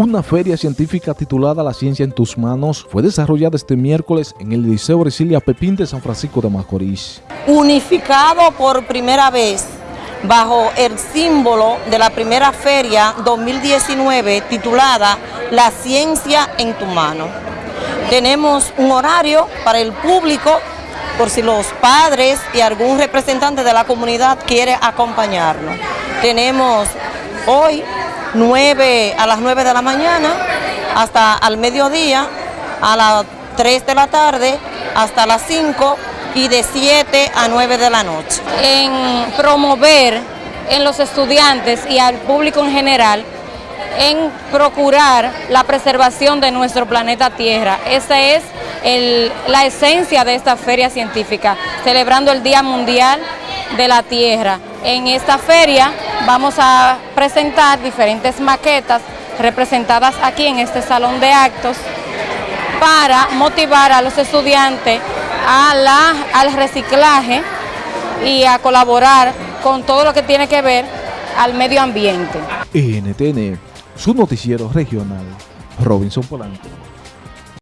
Una feria científica titulada La Ciencia en tus Manos fue desarrollada este miércoles en el Liceo Brasilia Pepín de San Francisco de Macorís. Unificado por primera vez bajo el símbolo de la primera feria 2019 titulada La Ciencia en tu Mano. Tenemos un horario para el público por si los padres y algún representante de la comunidad quiere acompañarnos. Tenemos hoy 9 a las 9 de la mañana hasta al mediodía, a las 3 de la tarde hasta las 5 y de 7 a 9 de la noche. En promover en los estudiantes y al público en general en procurar la preservación de nuestro planeta Tierra. Esa es la esencia de esta feria científica, celebrando el Día Mundial de la Tierra. En esta feria vamos a presentar diferentes maquetas representadas aquí en este salón de actos para motivar a los estudiantes a la, al reciclaje y a colaborar con todo lo que tiene que ver al medio ambiente. NTN, su noticiero regional, Robinson Polanco.